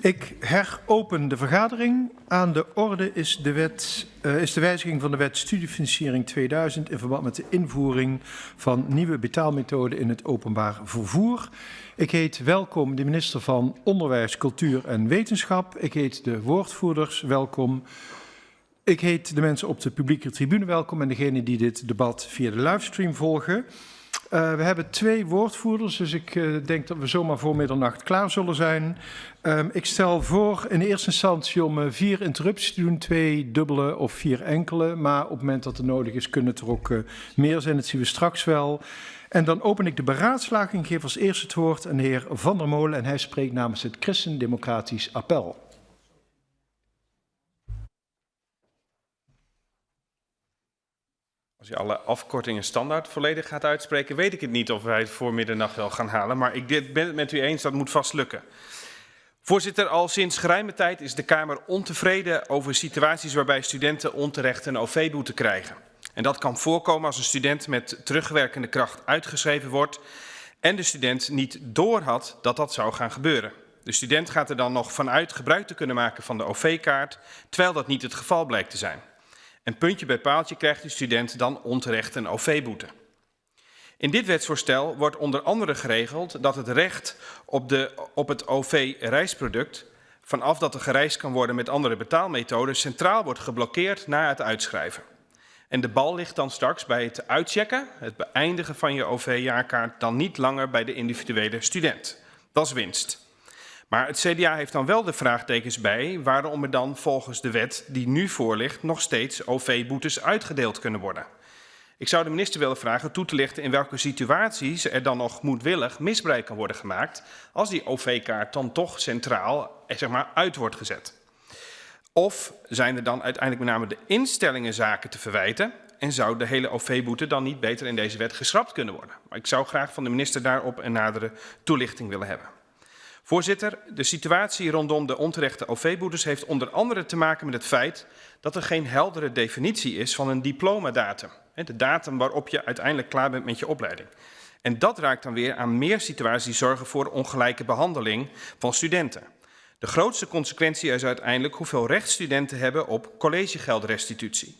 Ik heropen de vergadering. Aan de orde is de, wet, uh, is de wijziging van de wet studiefinanciering 2000 in verband met de invoering van nieuwe betaalmethoden in het openbaar vervoer. Ik heet welkom de minister van Onderwijs, Cultuur en Wetenschap. Ik heet de woordvoerders welkom. Ik heet de mensen op de publieke tribune welkom en degenen die dit debat via de livestream volgen. Uh, we hebben twee woordvoerders, dus ik uh, denk dat we zomaar voor middernacht klaar zullen zijn. Um, ik stel voor in eerste instantie om uh, vier interrupties te doen, twee dubbele of vier enkele. Maar op het moment dat het nodig is, kunnen er ook meer zijn. Dat zien we straks wel. En dan open ik de beraadslaging, geef als eerste het woord aan de heer Van der Molen. En hij spreekt namens het Christendemocratisch Appel. Als je alle afkortingen standaard volledig gaat uitspreken, weet ik het niet of wij het voor middernacht wel gaan halen. Maar ik ben het met u eens, dat moet vast lukken. Voorzitter, al sinds geruime tijd is de Kamer ontevreden over situaties waarbij studenten onterecht een OV-boete krijgen. En dat kan voorkomen als een student met terugwerkende kracht uitgeschreven wordt en de student niet doorhad dat dat zou gaan gebeuren. De student gaat er dan nog vanuit gebruik te kunnen maken van de OV-kaart, terwijl dat niet het geval blijkt te zijn. En puntje bij paaltje krijgt de student dan onterecht een OV-boete. In dit wetsvoorstel wordt onder andere geregeld dat het recht op, de, op het OV-reisproduct, vanaf dat er gereisd kan worden met andere betaalmethoden, centraal wordt geblokkeerd na het uitschrijven. En de bal ligt dan straks bij het uitchecken, het beëindigen van je OV-jaarkaart, dan niet langer bij de individuele student. Dat is winst. Maar het CDA heeft dan wel de vraagtekens bij waarom er dan volgens de wet die nu voor ligt nog steeds OV-boetes uitgedeeld kunnen worden. Ik zou de minister willen vragen toe te lichten in welke situaties er dan nog moedwillig misbruik kan worden gemaakt als die OV-kaart dan toch centraal eh, zeg maar, uit wordt gezet. Of zijn er dan uiteindelijk met name de instellingen zaken te verwijten en zou de hele OV-boete dan niet beter in deze wet geschrapt kunnen worden? Maar ik zou graag van de minister daarop een nadere toelichting willen hebben. Voorzitter, de situatie rondom de onterechte OV-boetes heeft onder andere te maken met het feit dat er geen heldere definitie is van een diplomadatum. De datum waarop je uiteindelijk klaar bent met je opleiding. En dat raakt dan weer aan meer situaties die zorgen voor ongelijke behandeling van studenten. De grootste consequentie is uiteindelijk hoeveel recht studenten hebben op collegegeldrestitutie.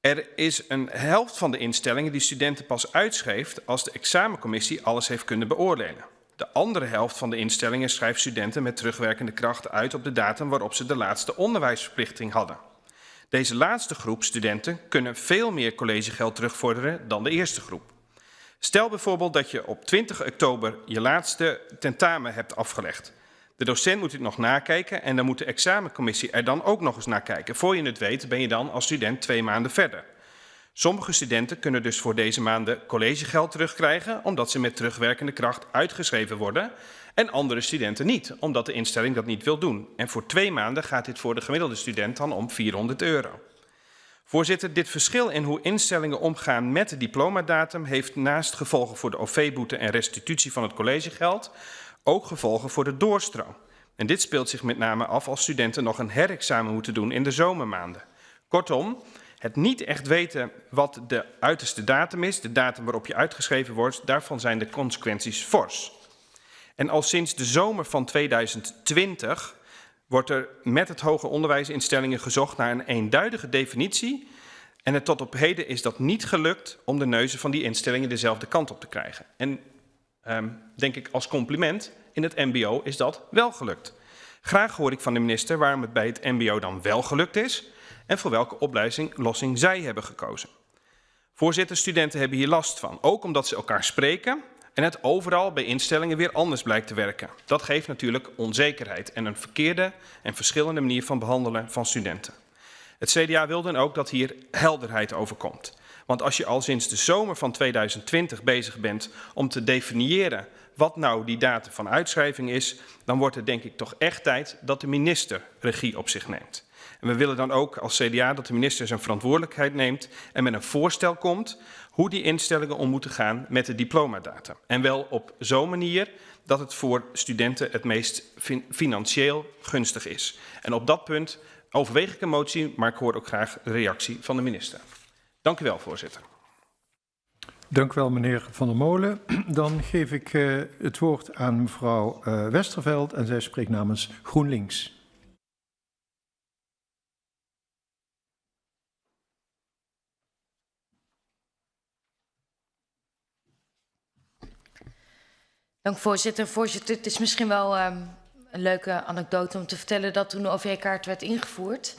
Er is een helft van de instellingen die studenten pas uitschrijft als de examencommissie alles heeft kunnen beoordelen. De andere helft van de instellingen schrijft studenten met terugwerkende kracht uit op de datum waarop ze de laatste onderwijsverplichting hadden. Deze laatste groep studenten kunnen veel meer collegegeld terugvorderen dan de eerste groep. Stel bijvoorbeeld dat je op 20 oktober je laatste tentamen hebt afgelegd. De docent moet het nog nakijken en dan moet de examencommissie er dan ook nog eens naar kijken. Voor je het weet ben je dan als student twee maanden verder. Sommige studenten kunnen dus voor deze maanden collegegeld terugkrijgen omdat ze met terugwerkende kracht uitgeschreven worden en andere studenten niet, omdat de instelling dat niet wil doen. En voor twee maanden gaat dit voor de gemiddelde student dan om 400 euro. Voorzitter, dit verschil in hoe instellingen omgaan met de diplomadatum heeft naast gevolgen voor de OV-boete en restitutie van het collegegeld ook gevolgen voor de doorstroom. En dit speelt zich met name af als studenten nog een herexamen moeten doen in de zomermaanden. Kortom, het niet echt weten wat de uiterste datum is, de datum waarop je uitgeschreven wordt, daarvan zijn de consequenties fors. En al sinds de zomer van 2020 wordt er met het hoger onderwijsinstellingen gezocht naar een eenduidige definitie. En het tot op heden is dat niet gelukt om de neuzen van die instellingen dezelfde kant op te krijgen. En um, denk ik als compliment, in het mbo is dat wel gelukt. Graag hoor ik van de minister waarom het bij het mbo dan wel gelukt is en voor welke oplossing zij hebben gekozen. Voorzitter, studenten hebben hier last van, ook omdat ze elkaar spreken en het overal bij instellingen weer anders blijkt te werken. Dat geeft natuurlijk onzekerheid en een verkeerde en verschillende manier van behandelen van studenten. Het CDA wil dan ook dat hier helderheid over komt. Want als je al sinds de zomer van 2020 bezig bent om te definiëren wat nou die datum van uitschrijving is, dan wordt het denk ik toch echt tijd dat de minister regie op zich neemt. En we willen dan ook als CDA dat de minister zijn verantwoordelijkheid neemt en met een voorstel komt hoe die instellingen om moeten gaan met de diplomadata. En wel op zo'n manier dat het voor studenten het meest financieel gunstig is. En op dat punt overweeg ik een motie, maar ik hoor ook graag de reactie van de minister. Dank u wel, voorzitter. Dank u wel, meneer Van der Molen. Dan geef ik uh, het woord aan mevrouw uh, Westerveld en zij spreekt namens GroenLinks. Dank voorzitter. Voorzitter, het is misschien wel um, een leuke anekdote om te vertellen dat toen de OV-kaart werd ingevoerd,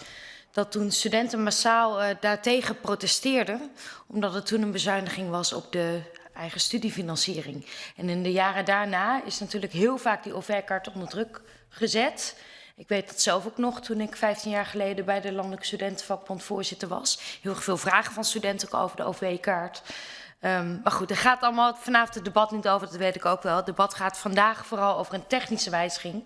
dat toen studenten massaal uh, daartegen protesteerden, omdat het toen een bezuiniging was op de eigen studiefinanciering. En in de jaren daarna is natuurlijk heel vaak die OV-kaart onder druk gezet. Ik weet dat zelf ook nog toen ik 15 jaar geleden bij de Landelijke Studentenvakbond voorzitter was. Heel veel vragen van studenten over de OV-kaart. Um, maar goed, daar gaat allemaal vanavond het debat niet over, dat weet ik ook wel. Het debat gaat vandaag vooral over een technische wijziging.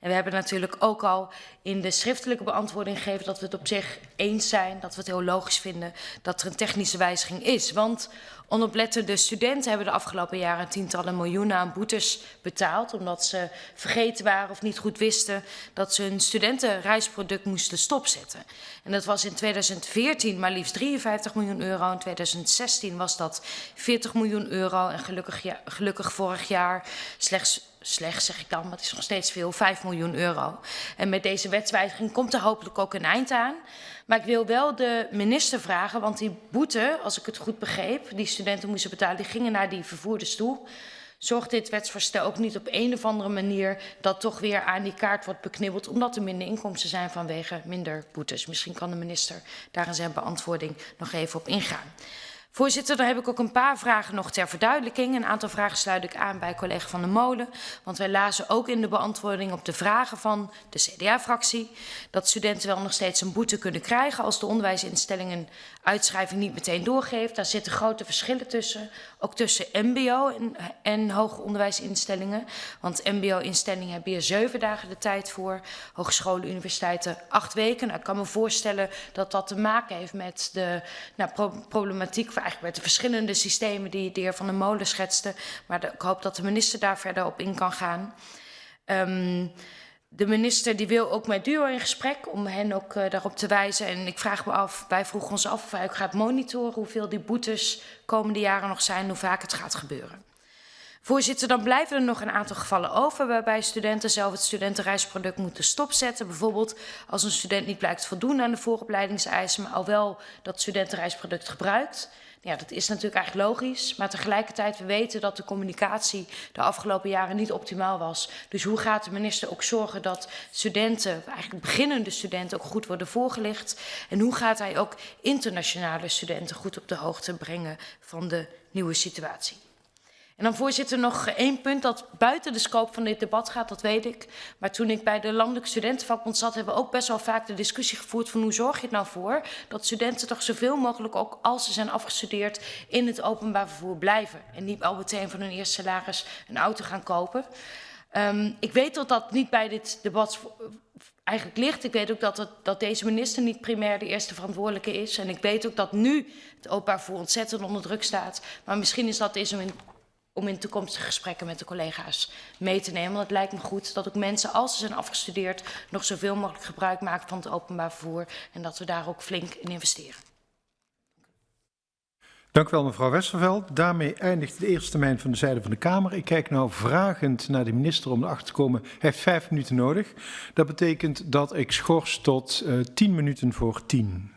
En we hebben natuurlijk ook al in de schriftelijke beantwoording gegeven dat we het op zich eens zijn, dat we het heel logisch vinden dat er een technische wijziging is. Want onoplettende studenten hebben de afgelopen jaren tientallen miljoenen aan boetes betaald, omdat ze vergeten waren of niet goed wisten dat ze hun studentenreisproduct moesten stopzetten. En dat was in 2014 maar liefst 53 miljoen euro, in 2016 was dat 40 miljoen euro en gelukkig, gelukkig vorig jaar slechts slecht zeg ik dan, maar het is nog steeds veel, 5 miljoen euro. En met deze wetswijziging komt er hopelijk ook een eind aan. Maar ik wil wel de minister vragen, want die boete, als ik het goed begreep, die studenten moesten betalen, die gingen naar die vervoerders toe. Zorgt dit wetsvoorstel ook niet op een of andere manier dat toch weer aan die kaart wordt beknibbeld, omdat er minder inkomsten zijn vanwege minder boetes? Misschien kan de minister daar in zijn beantwoording nog even op ingaan. Voorzitter, dan heb ik ook een paar vragen nog ter verduidelijking. Een aantal vragen sluit ik aan bij collega Van der Molen. Want wij lazen ook in de beantwoording op de vragen van de CDA-fractie... dat studenten wel nog steeds een boete kunnen krijgen... als de onderwijsinstellingen uitschrijving niet meteen doorgeeft. Daar zitten grote verschillen tussen. Ook tussen mbo en, en hoger onderwijsinstellingen. Want mbo-instellingen hebben hier zeven dagen de tijd voor. Hogescholen, universiteiten acht weken. Nou, ik kan me voorstellen dat dat te maken heeft met de nou, pro problematiek eigenlijk met de verschillende systemen die de heer Van der Molen schetste. Maar ik hoop dat de minister daar verder op in kan gaan. Um, de minister die wil ook met DUO in gesprek om hen ook uh, daarop te wijzen. En ik vraag me af, wij vroegen ons af of hij ook gaat monitoren hoeveel die boetes komende jaren nog zijn, hoe vaak het gaat gebeuren. Voorzitter, dan blijven er nog een aantal gevallen over waarbij studenten zelf het studentenreisproduct moeten stopzetten. Bijvoorbeeld als een student niet blijkt voldoen aan de vooropleidingseisen, maar al wel dat studentenreisproduct gebruikt. Ja, dat is natuurlijk eigenlijk logisch, maar tegelijkertijd we weten dat de communicatie de afgelopen jaren niet optimaal was. Dus hoe gaat de minister ook zorgen dat studenten, eigenlijk beginnende studenten, ook goed worden voorgelicht? En hoe gaat hij ook internationale studenten goed op de hoogte brengen van de nieuwe situatie? En dan voorzitter nog één punt dat buiten de scope van dit debat gaat, dat weet ik. Maar toen ik bij de Landelijke Studentenvakbond zat, hebben we ook best wel vaak de discussie gevoerd van hoe zorg je het nou voor dat studenten toch zoveel mogelijk ook als ze zijn afgestudeerd in het openbaar vervoer blijven. En niet al meteen van hun eerste salaris een auto gaan kopen. Um, ik weet dat dat niet bij dit debat eigenlijk ligt. Ik weet ook dat, dat deze minister niet primair de eerste verantwoordelijke is. En ik weet ook dat nu het openbaar vervoer ontzettend onder druk staat. Maar misschien is dat eens een om in toekomstige gesprekken met de collega's mee te nemen. Want het lijkt me goed dat ook mensen, als ze zijn afgestudeerd, nog zoveel mogelijk gebruik maken van het openbaar vervoer. En dat we daar ook flink in investeren. Dank u wel, mevrouw Westerveld. Daarmee eindigt de eerste termijn van de zijde van de Kamer. Ik kijk nou vragend naar de minister om erachter te komen. Hij heeft vijf minuten nodig. Dat betekent dat ik schors tot uh, tien minuten voor tien.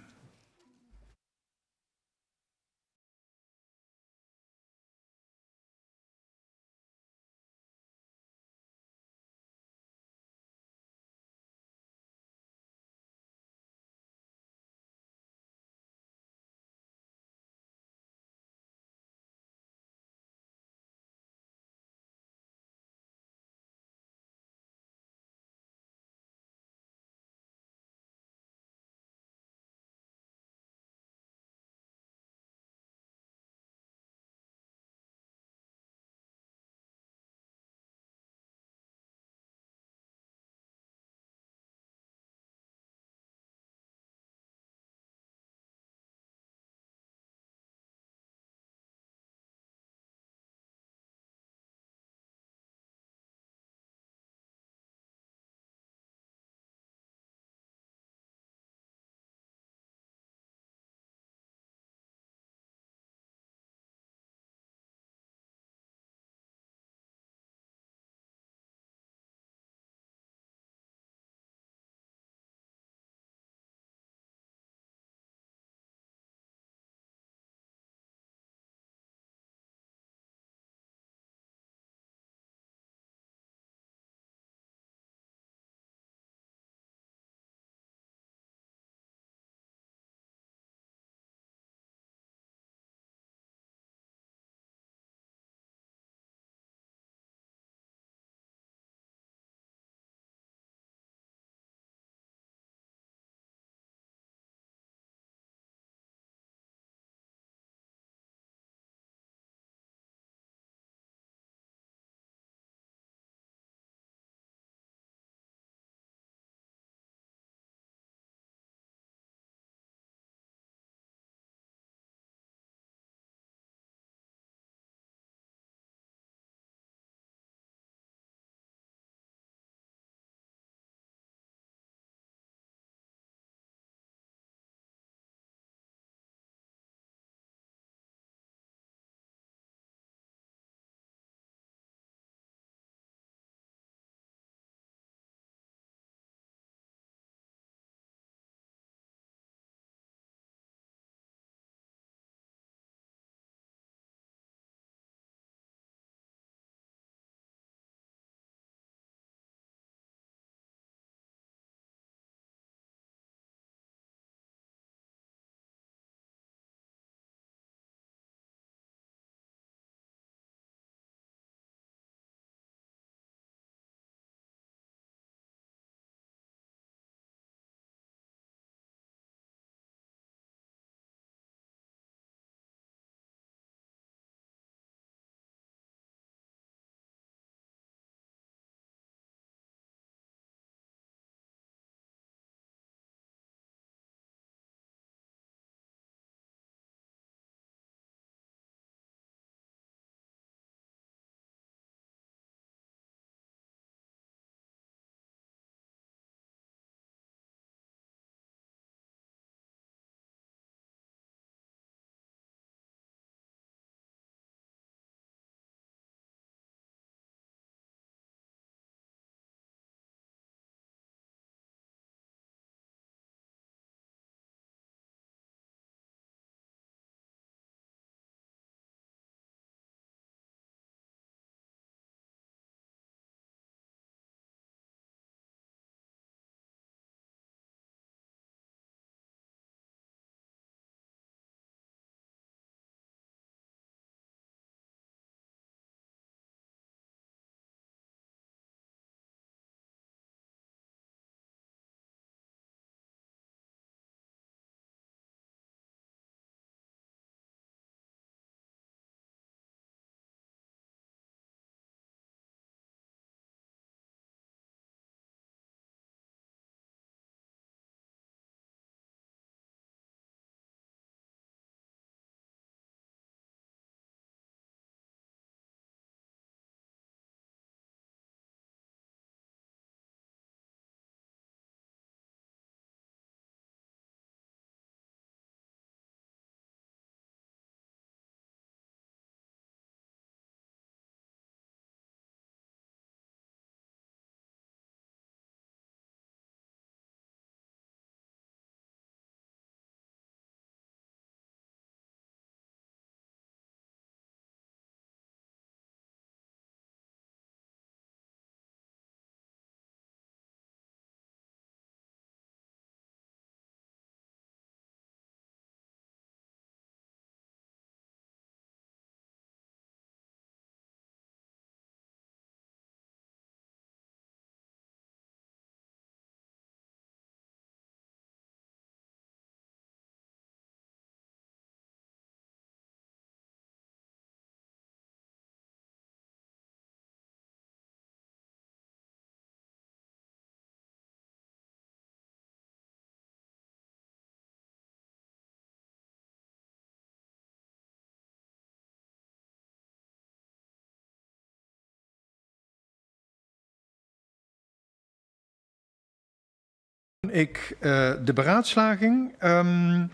Ik uh, de beraadslaging. Um,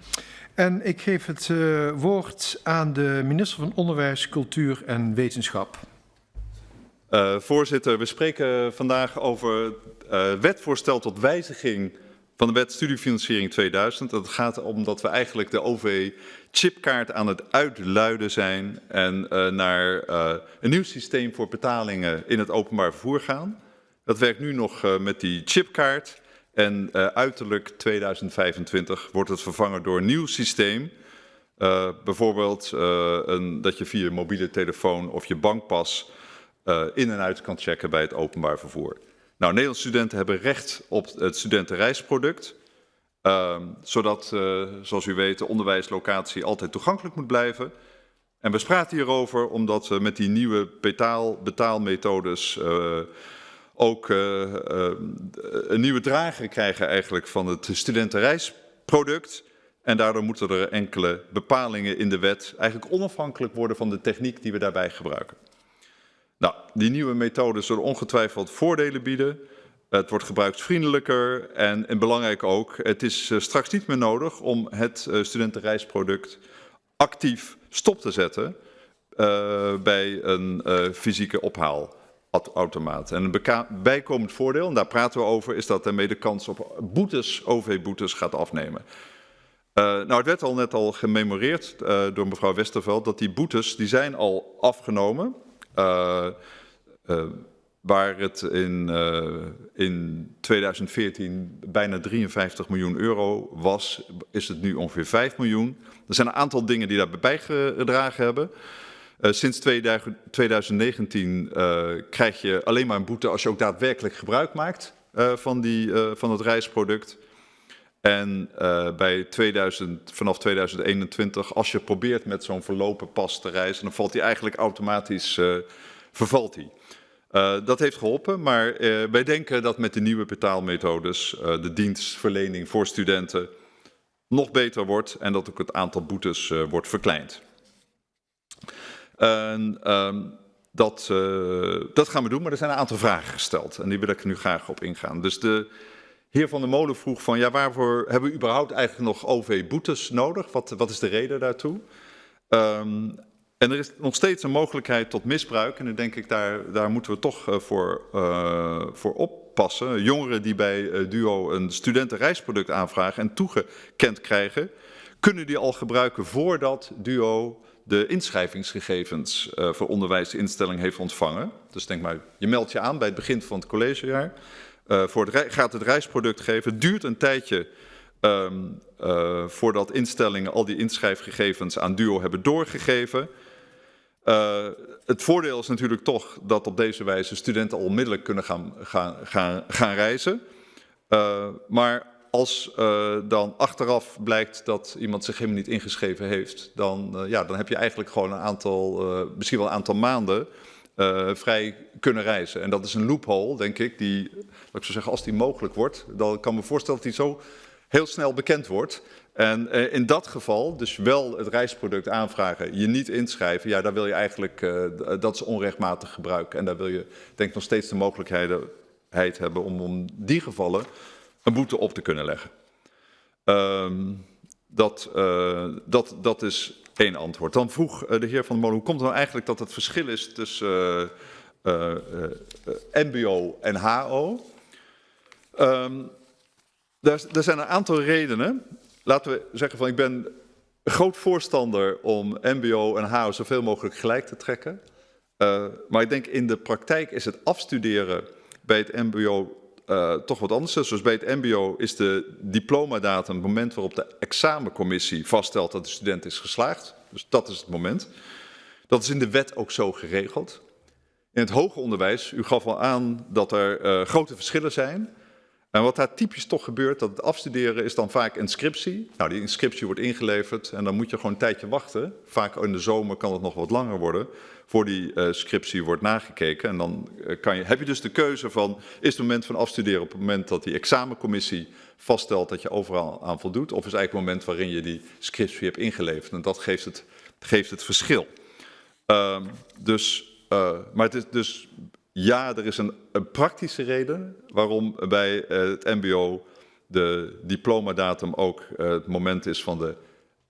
en ik geef het uh, woord aan de minister van Onderwijs, Cultuur en Wetenschap. Uh, voorzitter, we spreken vandaag over wetvoorstel tot wijziging van de wet studiefinanciering 2000. Het gaat om dat we eigenlijk de OV-chipkaart aan het uitluiden zijn en naar een nieuw systeem voor betalingen in het openbaar vervoer gaan. Dat werkt nu nog met die chipkaart. En uh, uiterlijk 2025 wordt het vervangen door een nieuw systeem. Uh, bijvoorbeeld uh, een, dat je via je mobiele telefoon of je bankpas in en uit kan checken bij het openbaar vervoer. Nou, Nederlandse studenten hebben recht op het studentenreisproduct. Ehm, zodat, zoals u weet, de onderwijslocatie altijd toegankelijk moet blijven. En we praten hierover omdat we met die nieuwe betaal, betaalmethodes ook uh, uh, een nieuwe drager krijgen eigenlijk van het studentenreisproduct. En daardoor moeten er enkele bepalingen in de wet eigenlijk onafhankelijk worden van de techniek die we daarbij gebruiken. Nou, die nieuwe methoden zullen ongetwijfeld voordelen bieden. Het wordt gebruiksvriendelijker en, en belangrijk ook, het is uh, straks niet meer nodig om het studentenreisproduct actief stop te zetten bij een fysieke ophaal automaat. En een bijkomend voordeel, en daar praten we over, is dat daarmee de kans op boetes, OV-boetes, gaat afnemen. Uh, nou, het werd al net al gememoreerd uh, door mevrouw Westerveld dat die boetes, die zijn al afgenomen. Uh, waar het in, in 2014 bijna 53 miljoen euro was, is het nu ongeveer 5 miljoen. Er zijn een aantal dingen die daarbij bijgedragen hebben. Uh, sinds 2019 uh, krijg je alleen maar een boete als je ook daadwerkelijk gebruik maakt uh, van, die, van het reisproduct. En bij 2000, vanaf 2021, als je probeert met zo'n verlopen pas te reizen, dan valt die eigenlijk automatisch, vervalt die. dat heeft geholpen, maar wij denken dat met de nieuwe betaalmethodes de dienstverlening voor studenten nog beter wordt en dat ook het aantal boetes wordt verkleind. En um, dat, uh, dat gaan we doen, maar er zijn een aantal vragen gesteld. En die wil ik nu graag op ingaan. Dus de heer Van der Molen vroeg van, ja, waarvoor hebben we überhaupt eigenlijk nog OV-boetes nodig? Wat, wat is de reden daartoe? Um, en er is nog steeds een mogelijkheid tot misbruik. En dan denk ik, daar, daar moeten we toch uh, voor, uh, voor oppassen. Jongeren die bij DUO een studentenreisproduct aanvragen en toegekend krijgen, kunnen die al gebruiken voordat DUO de inschrijvingsgegevens uh, voor onderwijsinstelling heeft ontvangen. Dus denk maar, je meldt je aan bij het begin van het collegejaar. Uh, voor het gaat het reisproduct geven. Het duurt een tijdje um, uh, voordat instellingen al die inschrijfgegevens aan DUO hebben doorgegeven. het voordeel is natuurlijk toch dat op deze wijze studenten al onmiddellijk kunnen gaan, gaan, gaan, gaan reizen. maar als uh, dan achteraf blijkt dat iemand zich helemaal niet ingeschreven heeft, dan, uh, ja, dan heb je eigenlijk gewoon een aantal, uh, misschien wel een aantal maanden vrij kunnen reizen. En dat is een loophole, denk ik, die, laat ik zo zeggen, als die mogelijk wordt, dan kan me voorstellen dat die zo heel snel bekend wordt. En in dat geval, dus wel het reisproduct aanvragen, je niet inschrijven, ja, daar wil je eigenlijk, dat is onrechtmatig gebruik. En daar wil je, denk ik, nog steeds de mogelijkheid hebben om om die gevallen een boete op te kunnen leggen. Um, dat, uh, dat, dat is één antwoord. Dan vroeg uh, de heer Van der Molen, hoe komt het nou eigenlijk dat het verschil is tussen uh, mbo en HO? Um, daar, daar zijn een aantal redenen. Laten we zeggen van ik ben groot voorstander om mbo en HO zoveel mogelijk gelijk te trekken. maar ik denk in de praktijk is het afstuderen bij het mbo uh, toch wat anders. Zoals bij het mbo is de diplomadatum het moment waarop de examencommissie vaststelt dat de student is geslaagd. Dus dat is het moment. Dat is in de wet ook zo geregeld. In het hoger onderwijs, u gaf al aan dat er uh, grote verschillen zijn. En wat daar typisch toch gebeurt, dat het afstuderen is dan vaak inscriptie. Nou, die inscriptie wordt ingeleverd en dan moet je gewoon een tijdje wachten. Vaak in de zomer kan het nog wat langer worden voor die uh, scriptie wordt nagekeken. En dan uh, kan je, heb je dus de keuze van, is het moment van afstuderen op het moment dat die examencommissie vaststelt dat je overal aan voldoet, of is eigenlijk het moment waarin je die scriptie hebt ingeleverd. En dat geeft het, geeft het verschil. Uh, dus, uh, maar het is dus, ja, er is een, praktische reden waarom bij het mbo de diplomadatum ook uh, het moment is van de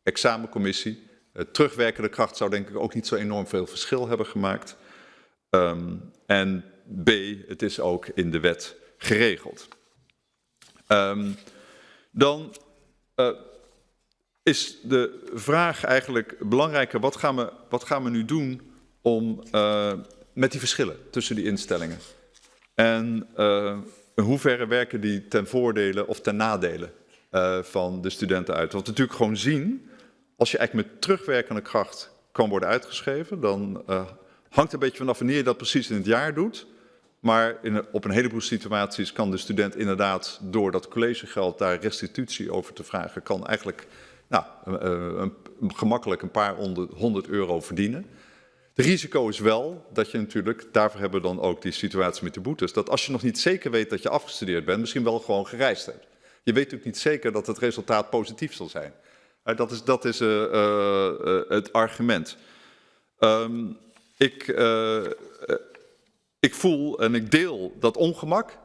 examencommissie. Uh, terugwerkende kracht zou denk ik ook niet zo enorm veel verschil hebben gemaakt. Um, en B, het is ook in de wet geregeld. Um, dan is de vraag eigenlijk belangrijker, wat gaan we, wat gaan we nu doen om, met die verschillen tussen die instellingen? En uh, in hoeverre werken die ten voordele of ten nadele uh, van de studenten uit? Want natuurlijk gewoon zien, als je eigenlijk met terugwerkende kracht kan worden uitgeschreven, dan hangt een beetje vanaf wanneer je dat precies in het jaar doet. Maar in, op een heleboel situaties kan de student inderdaad door dat collegegeld daar restitutie over te vragen, kan eigenlijk nou, een, gemakkelijk een paar honderd euro verdienen. Het risico is wel dat je natuurlijk, daarvoor hebben we dan ook die situatie met de boetes, dat als je nog niet zeker weet dat je afgestudeerd bent, misschien wel gewoon gereisd hebt. Je weet natuurlijk niet zeker dat het resultaat positief zal zijn. Uh, dat is, dat is uh, uh, het argument. Um, ik, ik voel en ik deel dat ongemak,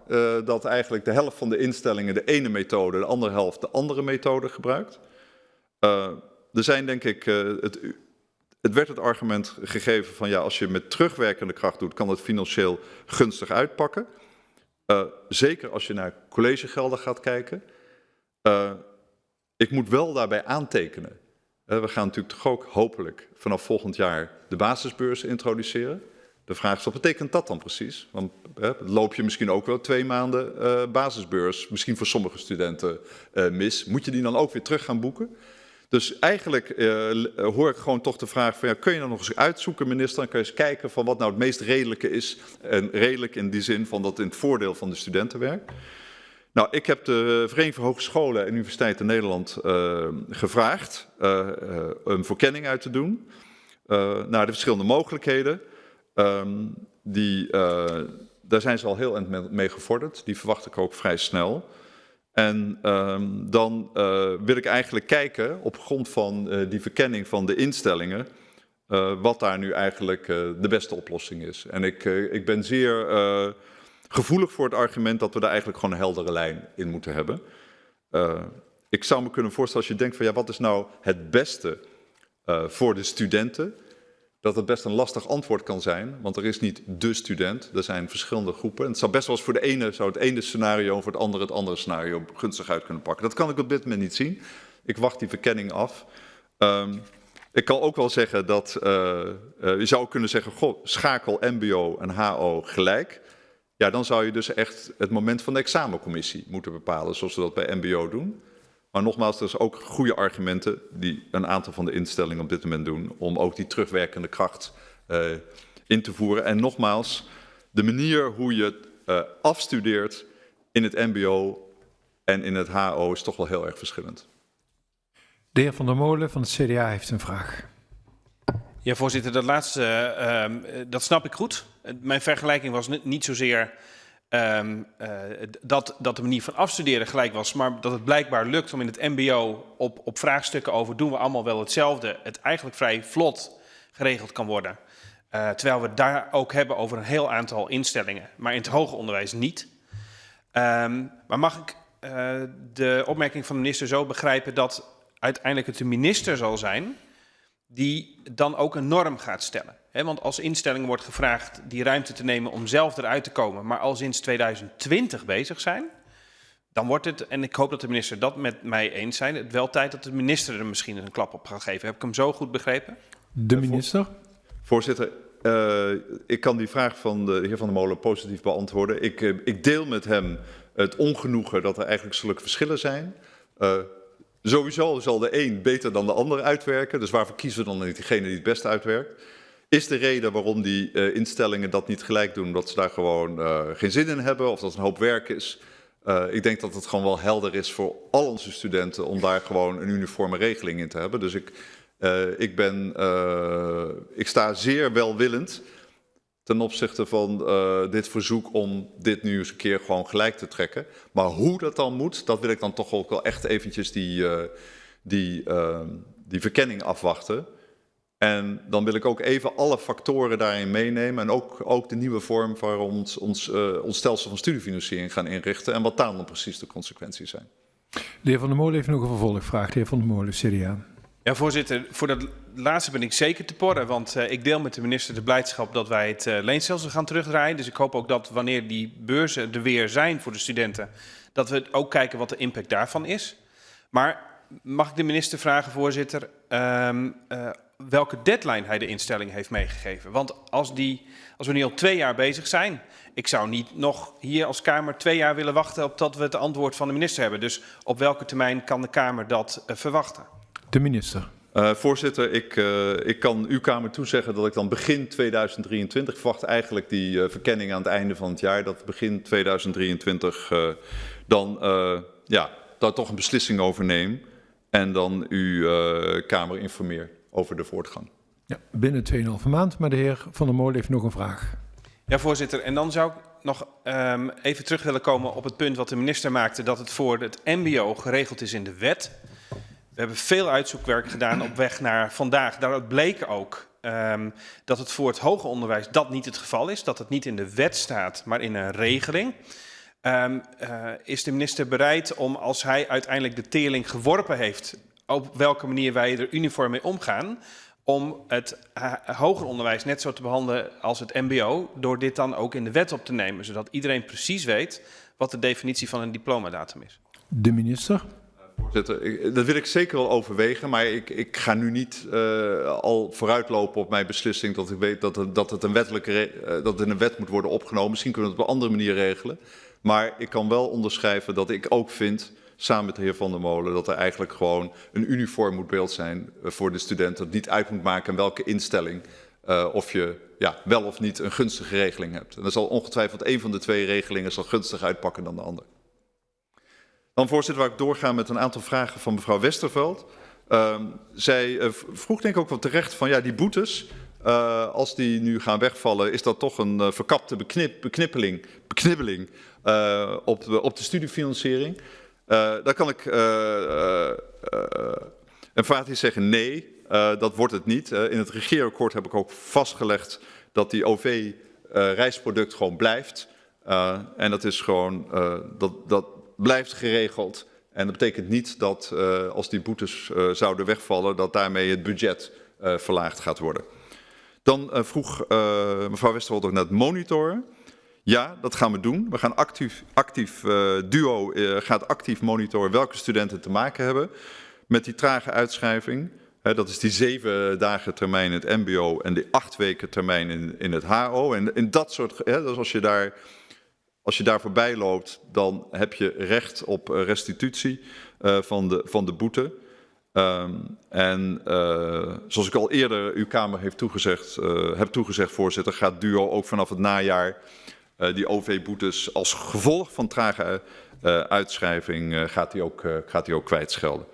dat eigenlijk de helft van de instellingen de ene methode, de andere helft de andere methode gebruikt. Er zijn denk ik, het, het werd het argument gegeven van ja, als je met terugwerkende kracht doet, kan het financieel gunstig uitpakken. Uh, zeker als je naar collegegelden gaat kijken. ik moet wel daarbij aantekenen. we gaan natuurlijk toch ook hopelijk vanaf volgend jaar de basisbeurs introduceren. De vraag is, wat betekent dat dan precies? Want loop je misschien ook wel twee maanden uh, basisbeurs, misschien voor sommige studenten mis. Moet je die dan ook weer terug gaan boeken? Dus eigenlijk uh, hoor ik gewoon toch de vraag van, ja, kun je dan nog eens uitzoeken, minister, dan kun je eens kijken van wat nou het meest redelijke is. En redelijk in die zin van dat in het voordeel van de studenten werkt. Nou, ik heb de Vereniging Hogescholen en Universiteiten Nederland uh, gevraagd uh, een verkenning uit te doen naar de verschillende mogelijkheden. Um, die, daar zijn ze al heel erg mee gevorderd, die verwacht ik ook vrij snel. En um, dan uh, wil ik eigenlijk kijken op grond van uh, die verkenning van de instellingen, uh, wat daar nu eigenlijk de beste oplossing is. En ik, ik ben zeer gevoelig voor het argument dat we daar eigenlijk gewoon een heldere lijn in moeten hebben. ik zou me kunnen voorstellen als je denkt van ja, wat is nou het beste voor de studenten? Dat het best een lastig antwoord kan zijn, want er is niet de student, er zijn verschillende groepen. En het zou best wel eens voor de ene, zou het ene scenario voor het andere het andere scenario gunstig uit kunnen pakken. Dat kan ik op dit moment niet zien. Ik wacht die verkenning af. Um, ik kan ook wel zeggen dat, uh, uh, je zou kunnen zeggen, goh, schakel mbo en ho gelijk. Ja, dan zou je dus echt het moment van de examencommissie moeten bepalen, zoals we dat bij mbo doen. Maar nogmaals, er zijn ook goede argumenten die een aantal van de instellingen op dit moment doen om ook die terugwerkende kracht uh, in te voeren. En nogmaals, de manier hoe je uh, afstudeert in het mbo en in het HO is toch wel heel erg verschillend. De heer Van der Molen van het CDA heeft een vraag. Ja, voorzitter, dat laatste, uh, dat snap ik goed. Mijn vergelijking was niet zozeer Um, uh, dat, dat de manier van afstuderen gelijk was, maar dat het blijkbaar lukt om in het mbo op, op vraagstukken over doen we allemaal wel hetzelfde, het eigenlijk vrij vlot geregeld kan worden. Uh, terwijl we het daar ook hebben over een heel aantal instellingen, maar in het hoger onderwijs niet. Um, maar mag ik uh, de opmerking van de minister zo begrijpen dat uiteindelijk het de minister zal zijn die dan ook een norm gaat stellen? He, want als instellingen wordt gevraagd die ruimte te nemen om zelf eruit te komen, maar al sinds 2020 bezig zijn, dan wordt het, en ik hoop dat de minister dat met mij eens zijn, het wel tijd dat de minister er misschien een klap op gaat geven. Heb ik hem zo goed begrepen? De minister? Voorzitter, uh, ik kan die vraag van de heer Van der Molen positief beantwoorden. Ik, uh, ik deel met hem het ongenoegen dat er eigenlijk zulke verschillen zijn. Uh, sowieso zal de een beter dan de ander uitwerken, dus waarvoor kiezen we dan niet degene die het beste uitwerkt? Is de reden waarom die uh, instellingen dat niet gelijk doen, dat ze daar gewoon uh, geen zin in hebben of dat het een hoop werk is? Uh, ik denk dat het gewoon wel helder is voor al onze studenten om daar gewoon een uniforme regeling in te hebben. Dus ik, ik, ben, ik sta zeer welwillend ten opzichte van dit verzoek om dit nu eens een keer gewoon gelijk te trekken. Maar hoe dat dan moet, dat wil ik dan toch ook wel echt eventjes die, die, die verkenning afwachten. En dan wil ik ook even alle factoren daarin meenemen en ook, ook de nieuwe vorm waar ons, ons, uh, ons stelsel van studiefinanciering gaan inrichten en wat daar dan precies de consequenties zijn. De heer Van der Molen heeft nog een vervolgvraag. De heer Van der Molen, CDA. Ja, voorzitter, voor dat laatste ben ik zeker te porren. Want uh, ik deel met de minister de blijdschap dat wij het uh, leenstelsel gaan terugdraaien. Dus ik hoop ook dat wanneer die beurzen er weer zijn voor de studenten, dat we ook kijken wat de impact daarvan is. Maar mag ik de minister vragen, voorzitter, um, uh, welke deadline hij de instelling heeft meegegeven? Want als, die, als we nu al twee jaar bezig zijn, ik zou niet nog hier als Kamer twee jaar willen wachten op dat we het antwoord van de minister hebben. Dus op welke termijn kan de Kamer dat uh, verwachten? De minister. Uh, voorzitter, ik, uh, ik kan uw Kamer toezeggen dat ik dan begin 2023 verwacht eigenlijk die uh, verkenning aan het einde van het jaar, dat begin 2023 dan ja, daar toch een beslissing over neem en dan uw Kamer informeer over de voortgang. Ja, binnen 2,5 maand, maar de heer Van der Molen heeft nog een vraag. Ja, voorzitter. En dan zou ik nog um, even terug willen komen op het punt wat de minister maakte, dat het voor het mbo geregeld is in de wet. We hebben veel uitzoekwerk gedaan op weg naar vandaag. Daaruit bleek ook um, dat het voor het hoger onderwijs dat niet het geval is. Dat het niet in de wet staat, maar in een regeling. Um, uh, is de minister bereid om, als hij uiteindelijk de teerling geworpen heeft, op welke manier wij er uniform mee omgaan, om het hoger onderwijs net zo te behandelen als het mbo, door dit dan ook in de wet op te nemen, zodat iedereen precies weet wat de definitie van een diplomadatum is. De minister. Voorzitter, dat wil ik zeker wel overwegen, maar ik, ik ga nu niet uh, al vooruitlopen op mijn beslissing dat ik weet dat, het, dat het een wettelijke, uh, dat het in een wet moet worden opgenomen. Misschien kunnen we het op een andere manier regelen. Maar ik kan wel onderschrijven dat ik ook vind, samen met de heer Van der Molen, dat er eigenlijk gewoon een uniform beeld zijn uh, voor de studenten. Dat niet uit moet maken welke instelling of je ja, wel of niet een gunstige regeling hebt. En dan zal ongetwijfeld een van de twee regelingen zal gunstig uitpakken dan de andere. Dan voorzitter, waar ik doorga met een aantal vragen van mevrouw Westerveld. Uh, zij uh, vroeg denk ik ook wel terecht van ja, die boetes, uh, als die nu gaan wegvallen, is dat toch een uh, verkapte beknip, beknippeling, beknibbeling op, de, op de studiefinanciering? daar kan ik emfatisch zeggen nee, dat wordt het niet. in het regeerakkoord heb ik ook vastgelegd dat die OV-reisproduct gewoon blijft. en dat is gewoon, dat, dat, blijft geregeld. En dat betekent niet dat als die boetes zouden wegvallen, dat daarmee het budget verlaagd gaat worden. Dan vroeg mevrouw Westerwold ook naar het monitoren. Ja, dat gaan we doen. We gaan actief, actief DUO gaat actief monitoren welke studenten te maken hebben met die trage uitschrijving. Dat is die zeven dagen termijn in het mbo en die acht weken termijn in, in het HO. En in dat soort, dus als je daar als je daar voorbij loopt, dan heb je recht op restitutie van, de, van de boete. Um, en uh, zoals ik al eerder uw Kamer heeft toegezegd, uh, heb toegezegd, voorzitter, gaat DUO ook vanaf het najaar die OV-boetes als gevolg van trage uitschrijving gaat die ook, gaat die ook kwijtschelden.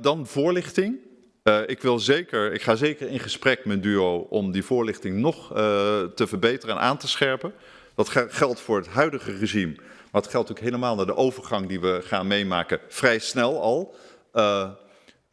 dan voorlichting. ik, wil zeker, ik ga zeker in gesprek met DUO om die voorlichting nog te verbeteren en aan te scherpen. Dat geldt voor het huidige regime, maar het geldt ook helemaal naar de overgang die we gaan meemaken, vrij snel al.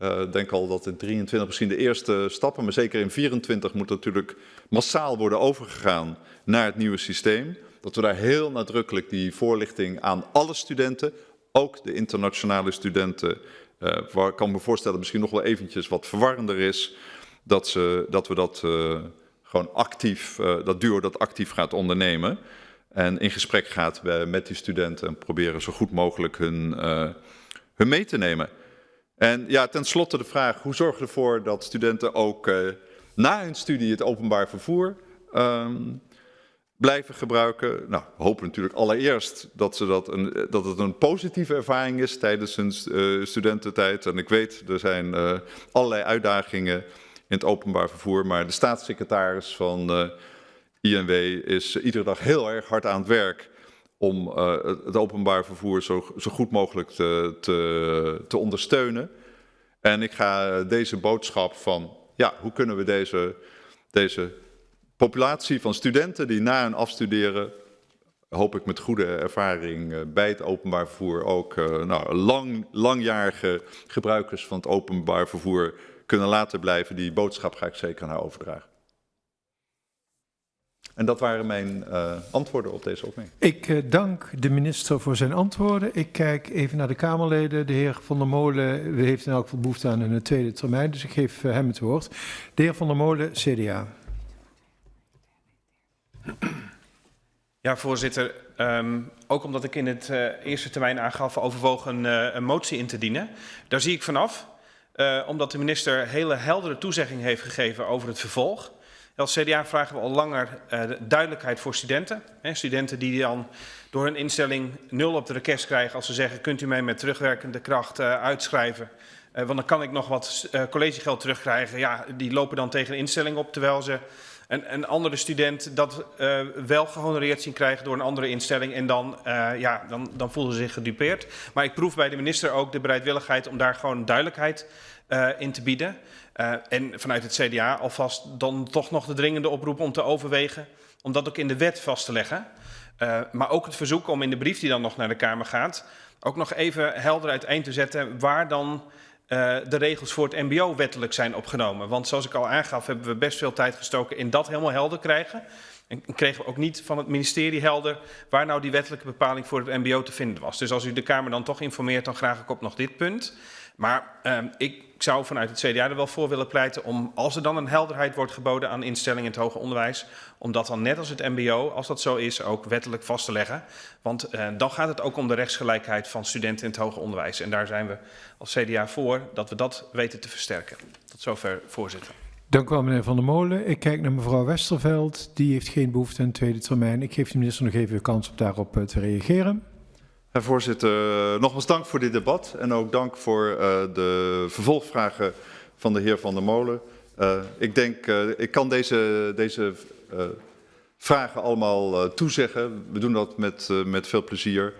Uh, uh, denk al dat in 23 misschien de eerste stappen, maar zeker in 24 moet natuurlijk massaal worden overgegaan naar het nieuwe systeem. Dat we daar heel nadrukkelijk die voorlichting aan alle studenten, ook de internationale studenten, uh, waar ik kan me voorstellen misschien nog wel eventjes wat verwarrender is, dat, ze, dat we dat uh, gewoon actief, dat duo dat actief gaat ondernemen. En in gesprek gaat met die studenten en proberen zo goed mogelijk hun, hun mee te nemen. En ja, tenslotte de vraag, hoe zorgen we ervoor dat studenten ook uh, na hun studie het openbaar vervoer um, blijven gebruiken? Nou, we hopen natuurlijk allereerst dat, ze dat, een, dat het een positieve ervaring is tijdens hun uh, studententijd. En ik weet, er zijn allerlei uitdagingen in het openbaar vervoer. Maar de staatssecretaris van INW is iedere dag heel erg hard aan het werk om uh, het openbaar vervoer zo, zo goed mogelijk te, te, te, ondersteunen. En ik ga deze boodschap van, ja, hoe kunnen we deze, deze populatie van studenten die na hun afstuderen, hoop ik met goede ervaring uh, bij het openbaar vervoer ook uh, nou, lang, langjarige gebruikers van het openbaar vervoer kunnen laten blijven. Die boodschap ga ik zeker naar overdragen. En dat waren mijn uh, antwoorden op deze opmerking. Ik uh, dank de minister voor zijn antwoorden. Ik kijk even naar de Kamerleden. De heer Van der Molen heeft in elk geval behoefte aan een tweede termijn, dus ik geef uh, hem het woord. De heer Van der Molen, CDA. Ja, voorzitter. Um, ook omdat ik in het uh, eerste termijn aangaf overwogen een, uh, een motie in te dienen. Daar zie ik vanaf, uh, omdat de minister hele heldere toezegging heeft gegeven over het vervolg. Als CDA vragen we al langer duidelijkheid voor studenten. Hè, studenten die dan door hun instelling nul op de request krijgen als ze zeggen kunt u mij met terugwerkende kracht uitschrijven. want dan kan ik nog wat collegegeld terugkrijgen. Ja, die lopen dan tegen de instelling op terwijl ze een, een andere student dat wel gehonoreerd zien krijgen door een andere instelling. En dan, ja, dan, dan voelen ze zich gedupeerd. Maar ik proef bij de minister ook de bereidwilligheid om daar gewoon duidelijkheid in te bieden. En vanuit het CDA alvast dan toch nog de dringende oproep om te overwegen om dat ook in de wet vast te leggen. maar ook het verzoek om in de brief die dan nog naar de Kamer gaat, ook nog even helder uiteen te zetten waar dan uh, de regels voor het mbo wettelijk zijn opgenomen. Want zoals ik al aangaf, hebben we best veel tijd gestoken in dat helemaal helder krijgen. En kregen we ook niet van het ministerie helder waar nou die wettelijke bepaling voor het mbo te vinden was. Dus als u de Kamer dan toch informeert, dan graag ik op nog dit punt. Maar uh, ik zou vanuit het CDA er wel voor willen pleiten om, als er dan een helderheid wordt geboden aan instellingen in het hoger onderwijs, om dat dan net als het mbo, als dat zo is, ook wettelijk vast te leggen. Want uh, dan gaat het ook om de rechtsgelijkheid van studenten in het hoger onderwijs. En daar zijn we als CDA voor dat we dat weten te versterken. Tot zover, voorzitter. Dank u wel, meneer Van der Molen. Ik kijk naar mevrouw Westerveld. Die heeft geen behoefte aan een tweede termijn. Ik geef de minister nog even de kans om daarop uh, te reageren. Herr voorzitter, nogmaals dank voor dit debat en ook dank voor uh, de vervolgvragen van de heer Van der Molen. Uh, ik denk, uh, ik kan deze, deze vragen allemaal toezeggen. We doen dat met, met veel plezier.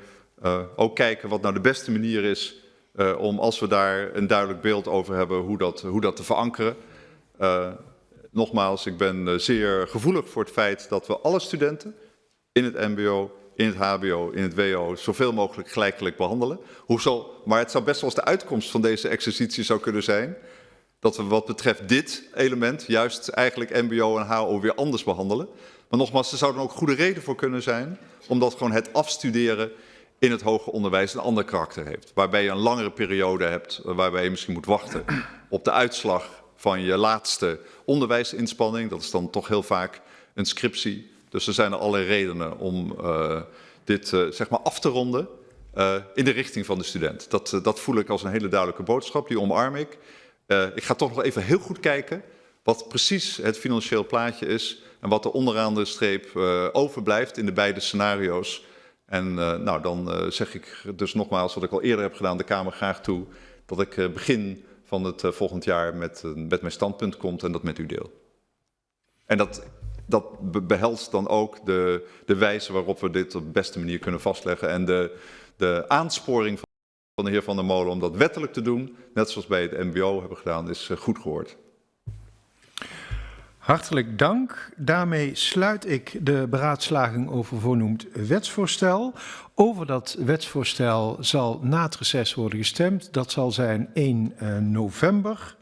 ook kijken wat nou de beste manier is om, als we daar een duidelijk beeld over hebben, hoe dat, hoe dat te verankeren. nogmaals, ik ben zeer gevoelig voor het feit dat we alle studenten in het mbo in het hbo, in het wo, zoveel mogelijk gelijkelijk behandelen. Hoezo, maar het zou best wel eens de uitkomst van deze exercitie zou kunnen zijn dat we wat betreft dit element juist eigenlijk mbo en ho weer anders behandelen. Maar nogmaals, er zou dan ook goede reden voor kunnen zijn, omdat gewoon het afstuderen in het hoger onderwijs een ander karakter heeft. Waarbij je een langere periode hebt, waarbij je misschien moet wachten op de uitslag van je laatste onderwijsinspanning. Dat is dan toch heel vaak een scriptie. Dus er zijn er allerlei redenen om uh, dit uh, zeg maar af te ronden uh, in de richting van de student. Dat, dat voel ik als een hele duidelijke boodschap, die omarm ik. ik ga toch nog even heel goed kijken wat precies het financieel plaatje is en wat er onderaan de streep overblijft in de beide scenario's. En nou, dan zeg ik dus nogmaals wat ik al eerder heb gedaan, de Kamer graag toe, dat ik begin van het volgend jaar met, met mijn standpunt komt en dat met u deel. En dat dat behelst dan ook de, de wijze waarop we dit op de beste manier kunnen vastleggen. En de, de aansporing van de heer Van der Molen om dat wettelijk te doen, net zoals bij het mbo hebben gedaan, is eh, goed gehoord. Hartelijk dank. Daarmee sluit ik de beraadslaging over voornoemd wetsvoorstel. Over dat wetsvoorstel zal na het reces worden gestemd. Dat zal zijn 1 uh, november.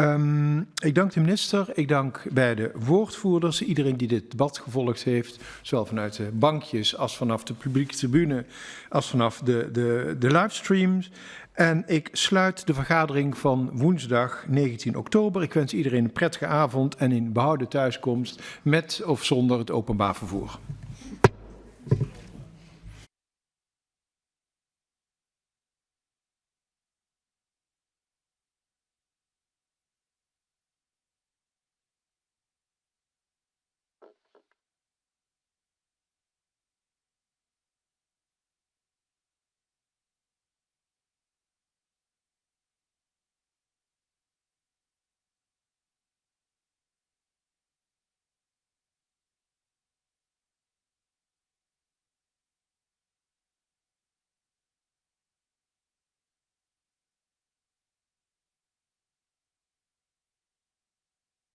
Um, ik dank de minister, ik dank bij de woordvoerders, iedereen die dit debat gevolgd heeft, zowel vanuit de bankjes als vanaf de publieke tribune, als vanaf de, de, de livestreams. En ik sluit de vergadering van woensdag 19 oktober. Ik wens iedereen een prettige avond en een behouden thuiskomst met of zonder het openbaar vervoer.